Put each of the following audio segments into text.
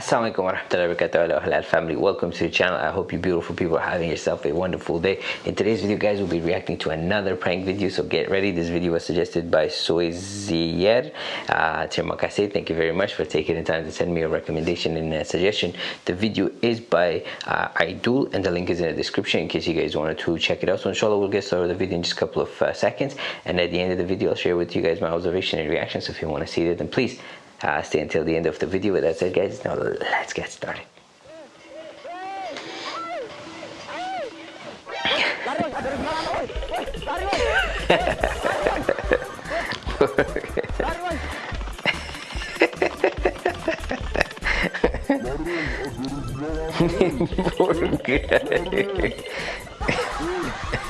Assalamualaikum warahmatullahi wabarakatuh. Halal family. Welcome to the channel. I hope you beautiful people are having yourself a wonderful day. In today's video guys we'll be reacting to another prank video. So get ready. This video was suggested by Soizier uh, terima kasih thank you very much for taking the time to send me a recommendation and a suggestion. The video is by uh, Aidul and the link is in the description in case you guys wanted to check it out. So inshallah we'll get started with the video in just a couple of uh, seconds. And at the end of the video I'll share with you guys my observation and reaction so if you want to see it then please uh, stay until the end of the video with said guys now let's get started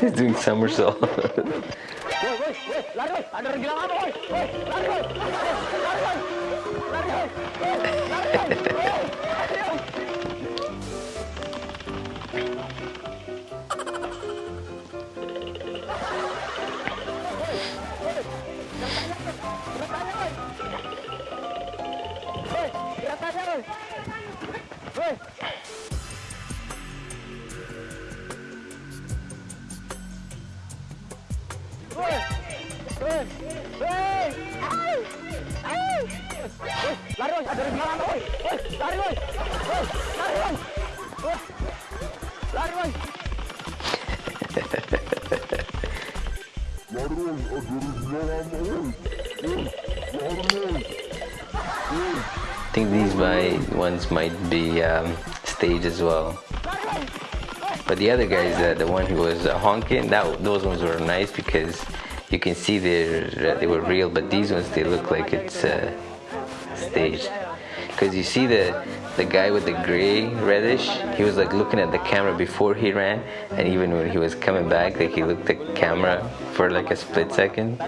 He's doing somersault. I think these my ones might be um, staged as well. But the other guys, uh, the one who was uh, honking, that those ones were nice because you can see they they were real. But these ones, they look like it's uh, staged. Because you see the the guy with the gray reddish, he was like looking at the camera before he ran, and even when he was coming back, like he looked at the camera for like a split second.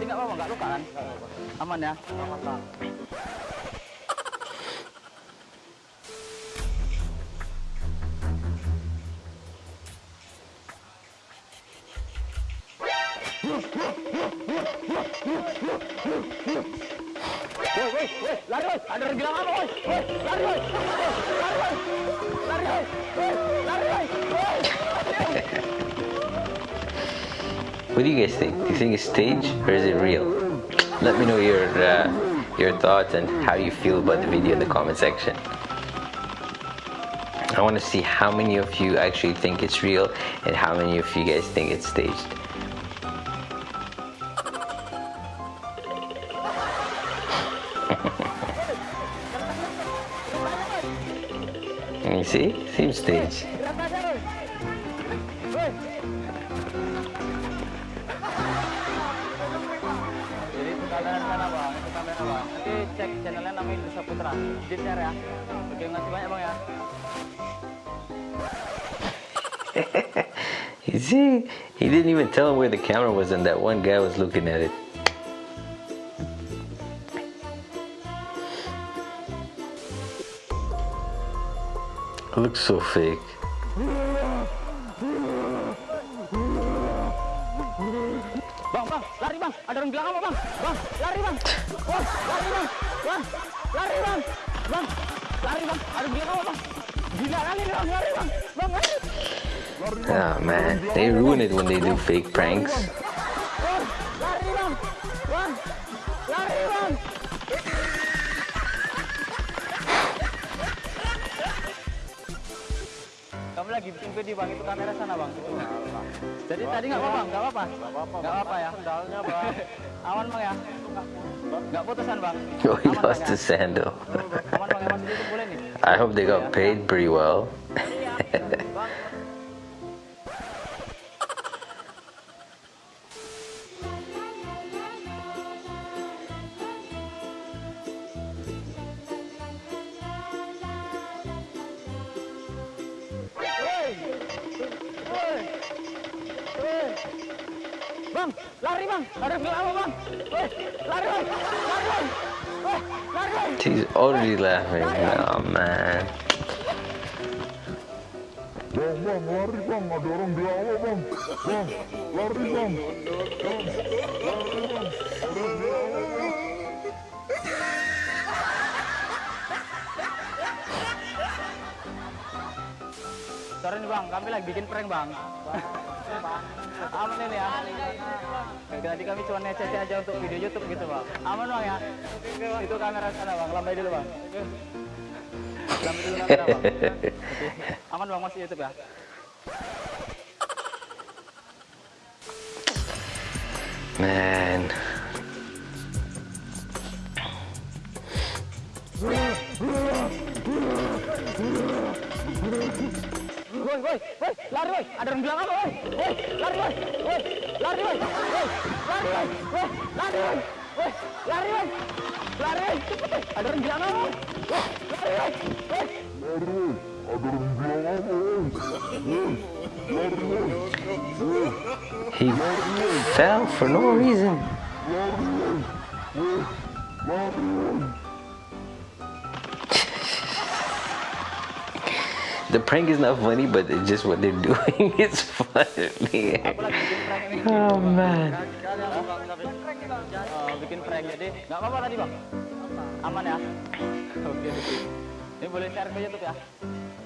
What do you guys think? Do you think it's staged or is it real? Let me know your uh, your thoughts and how you feel about the video in the comment section. I want to see how many of you actually think it's real and how many of you guys think it's staged. Itu kamera bang. Nanti cek channelnya namanya Putra. Di ya. Oke, banyak bang ya. You see? He didn't even tell him where the camera was and that one guy was looking at it. It looks so fake. Bang, bang, lari bang. Ada orang bilang apa bang? Bang, lari bang. Bang, lari bang. Bang, lari bang. Bang, lari bang. Ada orang bilang apa bang? Gila kali bang, lari bang. Bang, lari. Oh man, they ruin it when they do fake pranks. Lagi bikin video bang, itu kamera sana bang. Itu. Jadi tadi nggak apa-apa, nggak apa-apa. Nggak apa-apa ya. Sendalnya bang. Aman bang ya. Nggak putusan bang. Oh, he Aman, lost ya? his sandal. Aman bang, masih itu boleh nih. I hope they got paid pretty well. Bang, lari bang, apa bang? Lari bang, lari bang, lari bang. He's already laughing. Oh man. Bang, bang, lari bang, ada orang di awal bang. Bang, lari bang. Bang, lari bang. Sorry nih bang, kami lagi bikin prank bang. Aman ini ya. Tadi kami cuma ngecek aja untuk video YouTube gitu bang. Aman bang ya. Itu kamera sana bang, lambai dulu bang. Lambai dulu kamera bang. Aman bang masih YouTube ya. Man. Woi, woi, woi, lari woi, ada orang bilang apa woi? Woi, lari woi, woi, lari woi, woi, lari woi, woi, lari woi, woi, lari woi, lari woi, cepet woi, ada orang bilang apa? Woi, lari woi, woi. Lari, ada orang bilang apa? Woi, lari, woi. He fell for no reason. Lari, woi. Woi, lari, woi. The prank is not funny, but it's just what they're doing is funny. Aku lagi bikin prank ini. Oh man. Bikin prank jadi nggak apa-apa tadi bang? Aman ya? Oke, oke. Ini boleh share ke YouTube ya?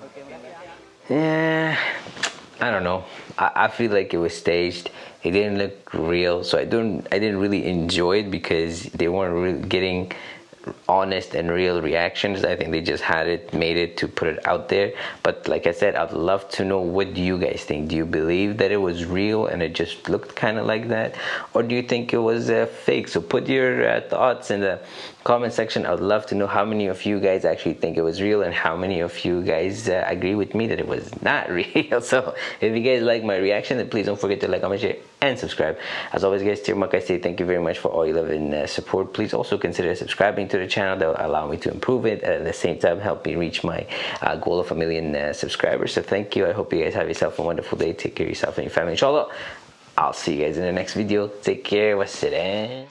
Oke, makasih ya. Yeah, I don't know. I, I feel like it was staged. It didn't look real, so I don't. I didn't really enjoy it because they weren't really getting honest and real reactions. I think they just had it, made it to put it out there. But like I said, I'd love to know what do you guys think? Do you believe that it was real and it just looked kind of like that, or do you think it was uh, fake? So put your uh, thoughts in the comment section. I'd love to know how many of you guys actually think it was real and how many of you guys uh, agree with me that it was not real. So if you guys like my reaction, then please don't forget to like, comment, share, and subscribe. As always, guys, I say thank you very much for all your love and uh, support. Please also consider subscribing to the channel. That will allow me to improve it and at the same time help me reach my uh, goal of a million uh, subscribers. So thank you. I hope you guys have yourself a wonderful day. Take care of yourself and your family. Inshallah. I'll see you guys in the next video. Take care. Wassalam.